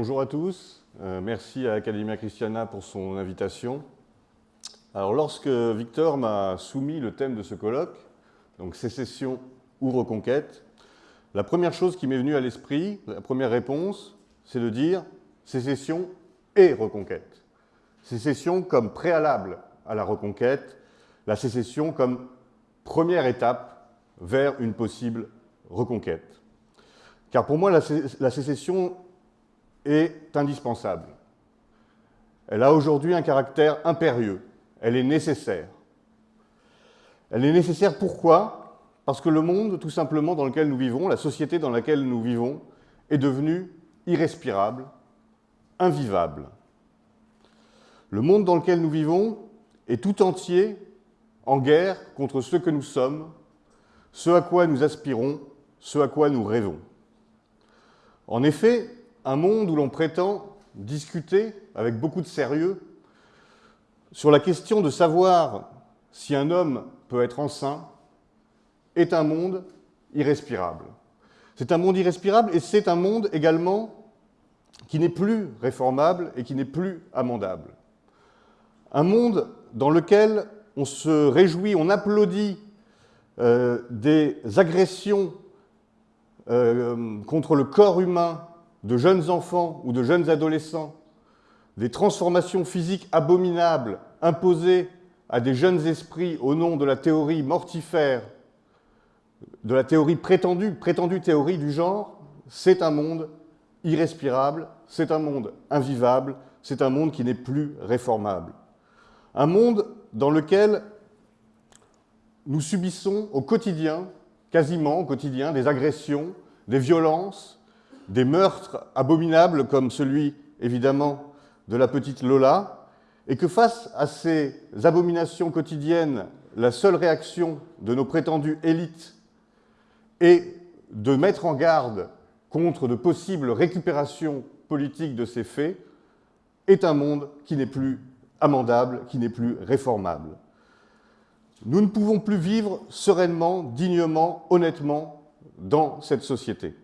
bonjour à tous. Euh, merci à Academia Christiana pour son invitation. Alors, lorsque Victor m'a soumis le thème de ce colloque, donc sécession ou reconquête, la première chose qui m'est venue à l'esprit, la première réponse, c'est de dire sécession et reconquête. Sécession comme préalable à la reconquête, la sécession comme première étape vers une possible reconquête. Car pour moi, la, sécession est indispensable. Elle a aujourd'hui un caractère impérieux. Elle est nécessaire. Elle est nécessaire pourquoi? Parce que le monde, tout simplement, dans lequel nous vivons, la société dans laquelle nous vivons, est devenue irrespirable, invivable. Le monde dans lequel nous vivons est tout entier en guerre contre ce que nous sommes, ce à quoi nous aspirons, ce à quoi nous rêvons. En effet, un monde où l'on prétend discuter avec beaucoup de sérieux sur la question de savoir si un homme peut être enceint est un monde irrespirable. C'est un monde irrespirable et c'est un monde également qui n'est plus réformable et qui n'est plus amendable. Un monde dans lequel on se réjouit, on applaudit euh, des agressions euh, contre le corps humain de jeunes enfants ou de jeunes adolescents, des transformations physiques abominables imposées à des jeunes esprits au nom de la théorie mortifère, de la théorie prétendue, prétendue théorie du genre, c'est un monde irrespirable, c'est un monde invivable, c'est un monde qui n'est plus réformable. Un monde dans lequel nous subissons au quotidien, quasiment au quotidien, des agressions, des violences, des meurtres abominables comme celui, évidemment, de la petite Lola, et que face à ces abominations quotidiennes, la seule réaction de nos prétendues élites est de mettre en garde contre de possibles récupérations politiques de ces faits, est un monde qui n'est plus amendable, qui n'est plus réformable. Nous ne pouvons plus vivre sereinement, dignement, honnêtement dans cette société.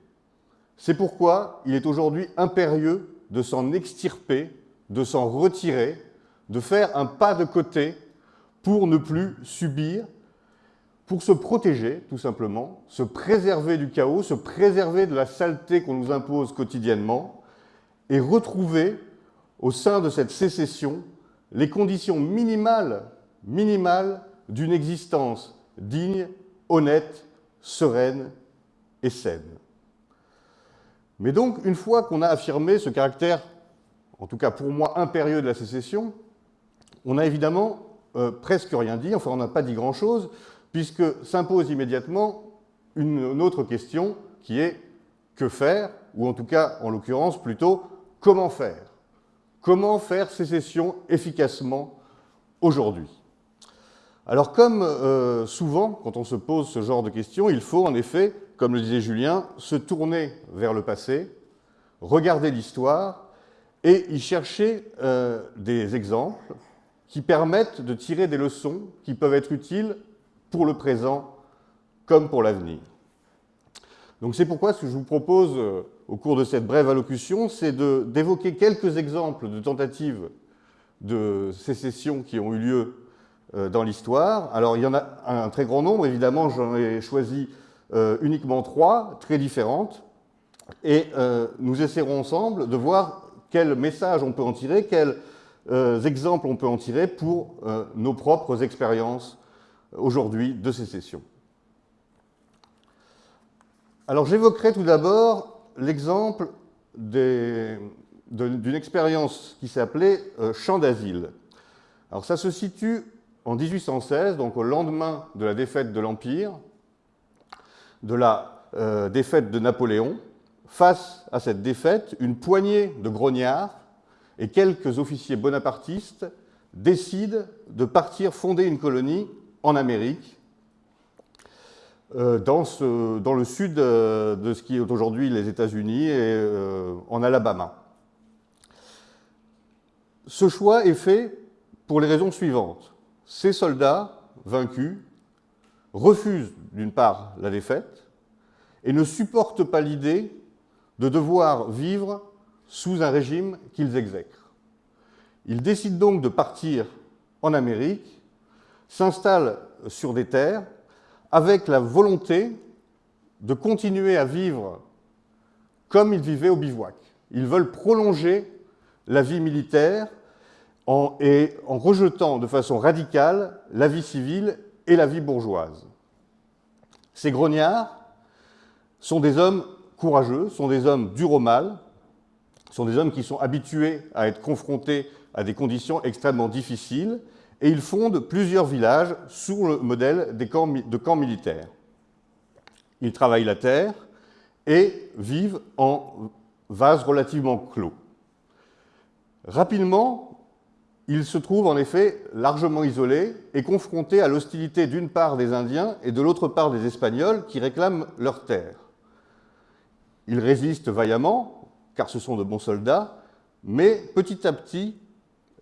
C'est pourquoi il est aujourd'hui impérieux de s'en extirper, de s'en retirer, de faire un pas de côté pour ne plus subir, pour se protéger tout simplement, se préserver du chaos, se préserver de la saleté qu'on nous impose quotidiennement et retrouver au sein de cette sécession les conditions minimales, minimales d'une existence digne, honnête, sereine et saine. Mais donc, une fois qu'on a affirmé ce caractère, en tout cas pour moi, impérieux de la sécession, on n'a évidemment euh, presque rien dit, enfin on n'a pas dit grand-chose, puisque s'impose immédiatement une, autre question qui est que faire, ou en tout cas, en l'occurrence, plutôt comment faire? Comment faire sécession efficacement aujourd'hui? Alors comme euh, souvent, quand on se pose ce genre de questions, il faut en effet comme le disait Julien, se tourner vers le passé, regarder l'histoire et y chercher euh, des exemples qui permettent de tirer des leçons qui peuvent être utiles pour le présent comme pour l'avenir. Donc c'est pourquoi ce que je vous propose euh, au cours de cette brève allocution, c'est d'évoquer quelques exemples de tentatives de sécession qui ont eu lieu dans l'histoire. Alors il y en a un très grand nombre, évidemment, j'en ai choisi euh, uniquement trois, très différentes, et euh, nous essaierons ensemble de voir quel message on peut en tirer, quels euh, exemples on peut en tirer pour nos propres expériences aujourd'hui de ces sessions. Alors j'évoquerai tout d'abord l'exemple d'une expérience qui s'appelait Champ d'asile. Alors ça se situe en 1816, donc au lendemain de la défaite de l'Empire, de la euh, défaite de Napoléon, face à cette défaite, une poignée de grognards et quelques officiers bonapartistes décident de partir fonder une colonie en Amérique, euh, dans, le sud euh, de ce qui est aujourd'hui les États-Unis et en Alabama. Ce choix est fait pour les raisons suivantes. Ces soldats vaincus refusent d'une part la défaite et ne supportent pas l'idée de devoir vivre sous un régime qu'ils exècrent. Ils décident donc de partir en Amérique, s'installent sur des terres avec la volonté de continuer à vivre comme ils vivaient au bivouac. Ils veulent prolonger la vie militaire en, et en rejetant de façon radicale la vie civile et la vie bourgeoise. Ces grognards sont des hommes courageux, sont des hommes durs au mal, sont des hommes qui sont habitués à être confrontés à des conditions extrêmement difficiles, et ils fondent plusieurs villages sous le modèle de camps militaires. Ils travaillent la terre et vivent en vases relativement clos. Rapidement, ils se trouvent en effet largement isolés et confrontés à l'hostilité d'une part des Indiens et de l'autre part des Espagnols qui réclament leurs terres. Ils résistent vaillamment, car ce sont de bons soldats, mais petit à petit,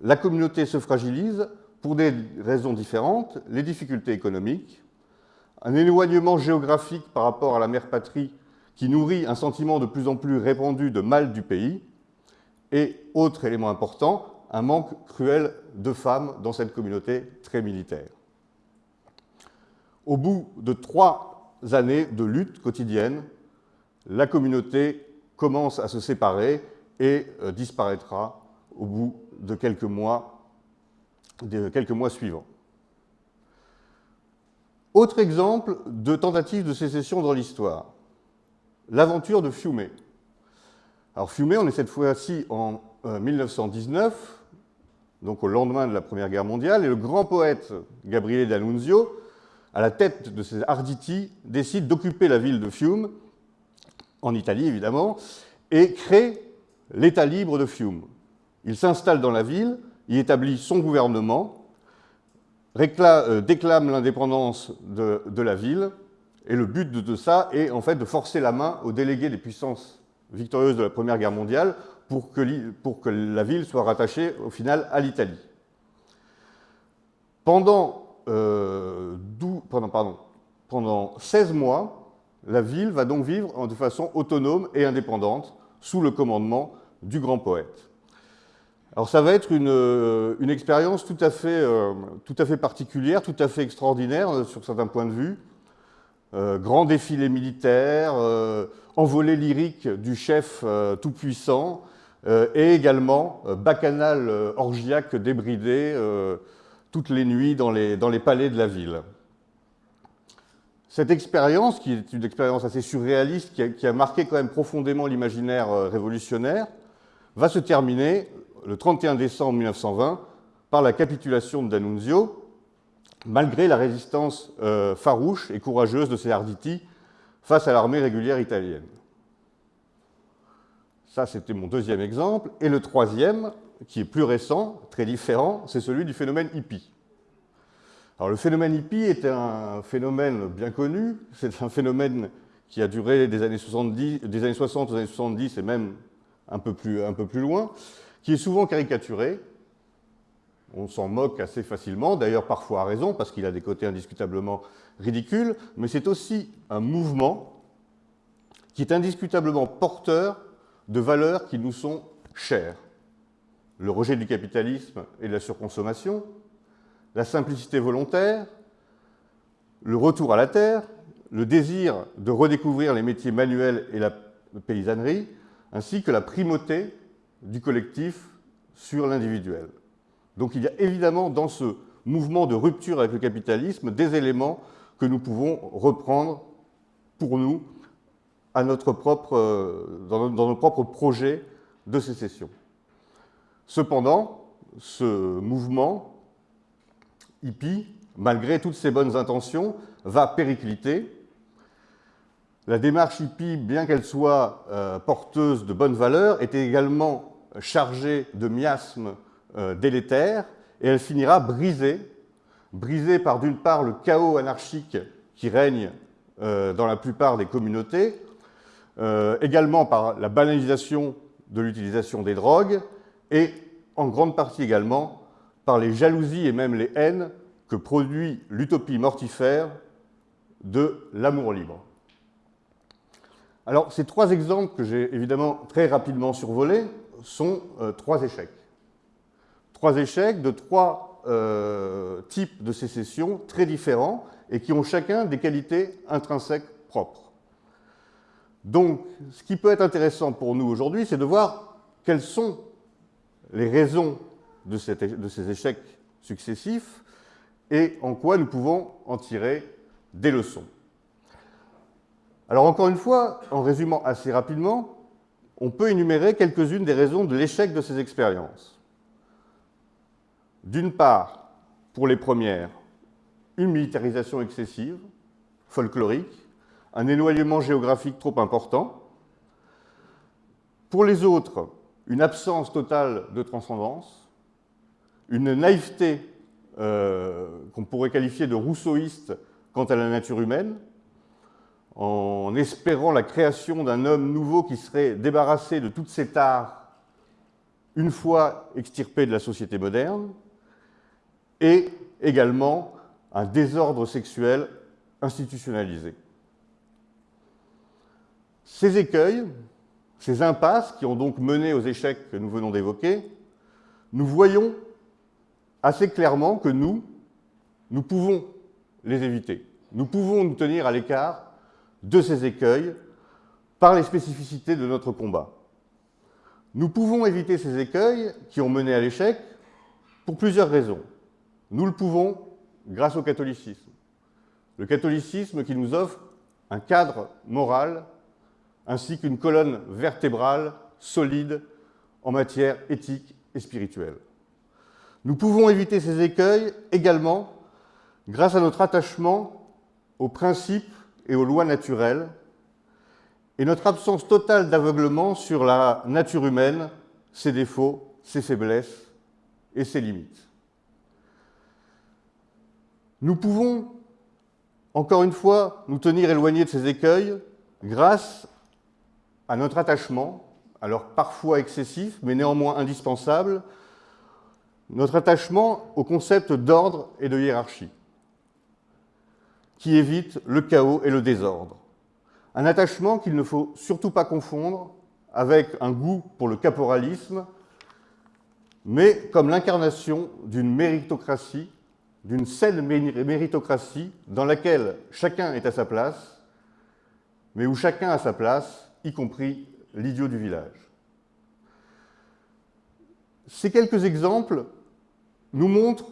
la communauté se fragilise pour des raisons différentes, les difficultés économiques, un éloignement géographique par rapport à la mère patrie qui nourrit un sentiment de plus en plus répandu de mal du pays, et, autre élément important, un manque cruel de femmes dans cette communauté très militaire. Au bout de trois années de lutte quotidienne, la communauté commence à se séparer et euh, disparaîtra au bout de quelques mois, suivants. Autre exemple de tentative de sécession dans l'histoire, l'aventure de Fiume. Alors Fiume, on est cette fois-ci en 1919, euh, donc au lendemain de la Première Guerre mondiale, et le grand poète Gabriele D'Annunzio, à la tête de ses Arditi, décide d'occuper la ville de Fiume, en Italie évidemment, et crée l'État libre de Fiume. Il s'installe dans la ville, y établit son gouvernement, euh, déclame l'indépendance de, la ville, et le but de, ça est en fait de forcer la main aux délégués des puissances victorieuses de la Première Guerre mondiale pour que, la ville soit rattachée au final à l'Italie. Pendant, euh, pendant, pardon, pendant 16 mois, la ville va donc vivre de façon autonome et indépendante sous le commandement du grand poète. Alors ça va être une, euh, expérience tout à, fait, euh, tout à fait particulière, tout à fait extraordinaire euh, sur certains points de vue. grand défilé militaire, envolée lyrique du chef tout-puissant, et également bacchanal orgiaque débridé toutes les nuits dans les, palais de la ville. Cette expérience, qui est une expérience assez surréaliste, qui a, marqué quand même profondément l'imaginaire révolutionnaire, va se terminer le 31 décembre 1920 par la capitulation de D'Annunzio, malgré la résistance euh, farouche et courageuse de ses Arditi face à l'armée régulière italienne. Ça, c'était mon deuxième exemple. Et le troisième, qui est plus récent, très différent, c'est celui du phénomène hippie. Alors, le phénomène hippie est un phénomène bien connu. C'est un phénomène qui a duré des années, 70, des années 60 aux années 70 et même un peu plus, un peu plus loin qui est souvent caricaturé. On s'en moque assez facilement, d'ailleurs parfois à raison, parce qu'il a des côtés indiscutablement ridicules, mais c'est aussi un mouvement qui est indiscutablement porteur de valeurs qui nous sont chères. Le rejet du capitalisme et de la surconsommation, la simplicité volontaire, le retour à la terre, le désir de redécouvrir les métiers manuels et la paysannerie, ainsi que la primauté du collectif sur l'individuel. Donc il y a évidemment dans ce mouvement de rupture avec le capitalisme des éléments que nous pouvons reprendre pour nous à notre propre, euh, dans, nos propres projets de sécession. Cependant, ce mouvement hippie, malgré toutes ses bonnes intentions, va péricliter. La démarche hippie, bien qu'elle soit euh, porteuse de bonnes valeurs, était également chargée de miasmes euh, délétères, et elle finira brisée, brisée par d'une part le chaos anarchique qui règne dans la plupart des communautés, euh, également par la banalisation de l'utilisation des drogues, et en grande partie également par les jalousies et même les haines que produit l'utopie mortifère de l'amour libre. Alors, ces trois exemples que j'ai évidemment très rapidement survolés sont euh, trois échecs. Trois échecs de trois euh, types de sécession très différents et qui ont chacun des qualités intrinsèques propres. Donc, ce qui peut être intéressant pour nous aujourd'hui, c'est de voir quelles sont les raisons de, ces échecs successifs et en quoi nous pouvons en tirer des leçons. Alors encore une fois, en résumant assez rapidement, on peut énumérer quelques-unes des raisons de l'échec de ces expériences. D'une part, pour les premières, une militarisation excessive, folklorique, un éloignement géographique trop important. Pour les autres, une absence totale de transcendance, une naïveté euh, qu'on pourrait qualifier de rousseauiste quant à la nature humaine, en espérant la création d'un homme nouveau qui serait débarrassé de toutes ses tares une fois extirpé de la société moderne, et également un désordre sexuel institutionnalisé. Ces écueils, ces impasses qui ont donc mené aux échecs que nous venons d'évoquer, nous voyons assez clairement que nous, nous pouvons les éviter. Nous pouvons nous tenir à l'écart de ces écueils par les spécificités de notre combat. Nous pouvons éviter ces écueils qui ont mené à l'échec pour plusieurs raisons. Nous le pouvons grâce au catholicisme. Le catholicisme qui nous offre un cadre moral ainsi qu'une colonne vertébrale solide en matière éthique et spirituelle. Nous pouvons éviter ces écueils également grâce à notre attachement aux principes et aux lois naturelles, et notre absence totale d'aveuglement sur la nature humaine, ses défauts, ses faiblesses et ses limites. Nous pouvons, encore une fois, nous tenir éloignés de ces écueils grâce à notre attachement, alors parfois excessif, mais néanmoins indispensable, notre attachement au concept d'ordre et de hiérarchie qui évite le chaos et le désordre. Un attachement qu'il ne faut surtout pas confondre avec un goût pour le caporalisme, mais comme l'incarnation d'une méritocratie, d'une saine méritocratie dans laquelle chacun est à sa place, mais où chacun a sa place, y compris l'idiot du village. Ces quelques exemples nous montrent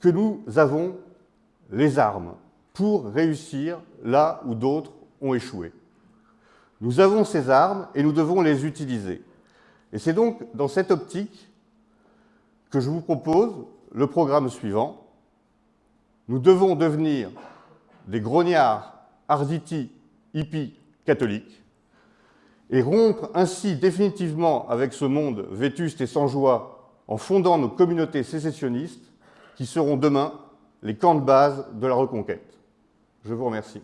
que nous avons les armes pour réussir là où d'autres ont échoué. Nous avons ces armes et nous devons les utiliser. Et c'est donc dans cette optique que je vous propose le programme suivant. Nous devons devenir des grognards, arditi, hippies, catholiques, et rompre ainsi définitivement avec ce monde vétuste et sans joie en fondant nos communautés sécessionnistes qui seront demain les camps de base de la reconquête. Je vous remercie.